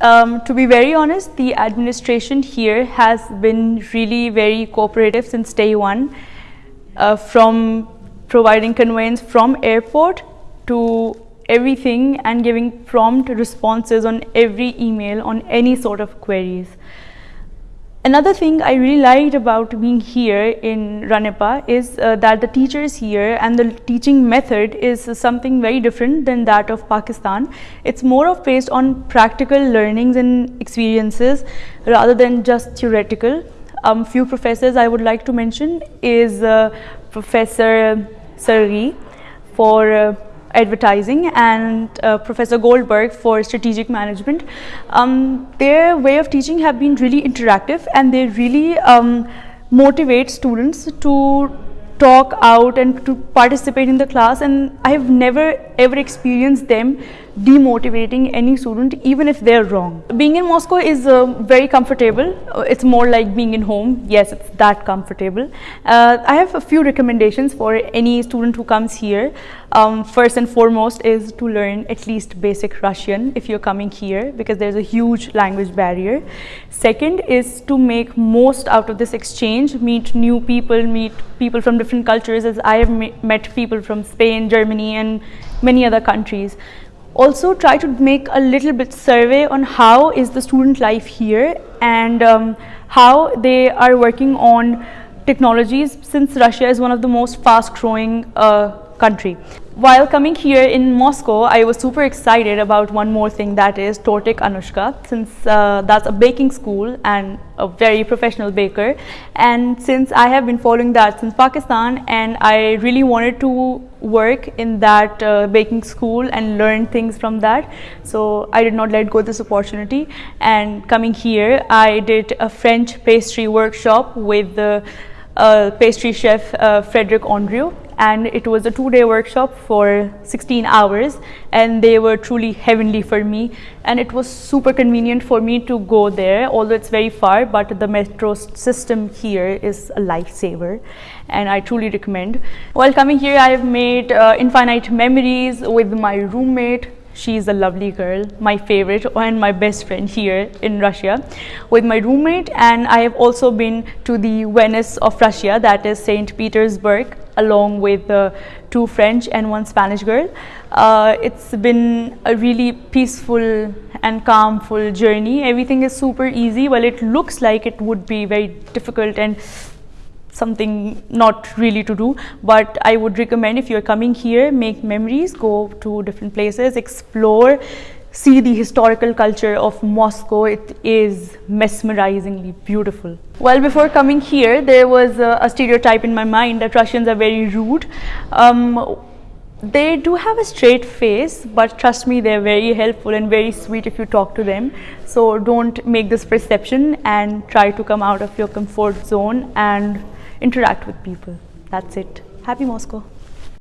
Um, to be very honest, the administration here has been really very cooperative since day one, uh, from providing conveyance from airport to everything and giving prompt responses on every email on any sort of queries. Another thing I really liked about being here in Ranepa is uh, that the teachers here and the teaching method is something very different than that of Pakistan. It's more of based on practical learnings and experiences rather than just theoretical. Um, few professors I would like to mention is uh, Professor Sargi for uh, advertising and uh, Professor Goldberg for strategic management. Um, their way of teaching have been really interactive and they really um, motivate students to talk out and to participate in the class and I have never ever experienced them demotivating any student even if they're wrong. Being in Moscow is uh, very comfortable. Uh, it's more like being in home. Yes, it's that comfortable. Uh, I have a few recommendations for any student who comes here. Um, first and foremost is to learn at least basic Russian if you're coming here because there's a huge language barrier. Second is to make most out of this exchange, meet new people, meet people from different cultures as I have met people from Spain, Germany and many other countries also try to make a little bit survey on how is the student life here and um, how they are working on technologies since Russia is one of the most fast growing uh, country. While coming here in Moscow, I was super excited about one more thing that is Tortik Annushka since uh, that's a baking school and a very professional baker. And since I have been following that since Pakistan and I really wanted to work in that uh, baking school and learn things from that. So I did not let go this opportunity. And coming here I did a French pastry workshop with the uh, pastry chef uh, Frederic Andrieu and it was a two-day workshop for 16 hours and they were truly heavenly for me and it was super convenient for me to go there although it's very far but the metro system here is a lifesaver and I truly recommend. While coming here I have made uh, infinite memories with my roommate She's a lovely girl, my favorite and my best friend here in Russia with my roommate and I have also been to the Venice of Russia that is St. Petersburg along with uh, two French and one Spanish girl. Uh, it's been a really peaceful and calmful journey. Everything is super easy. Well, it looks like it would be very difficult and something not really to do but I would recommend if you're coming here make memories go to different places explore see the historical culture of Moscow. It is mesmerizingly beautiful. Well, before coming here, there was a, a stereotype in my mind that Russians are very rude. Um, they do have a straight face, but trust me, they're very helpful and very sweet if you talk to them. So don't make this perception and try to come out of your comfort zone and interact with people. That's it. Happy Moscow.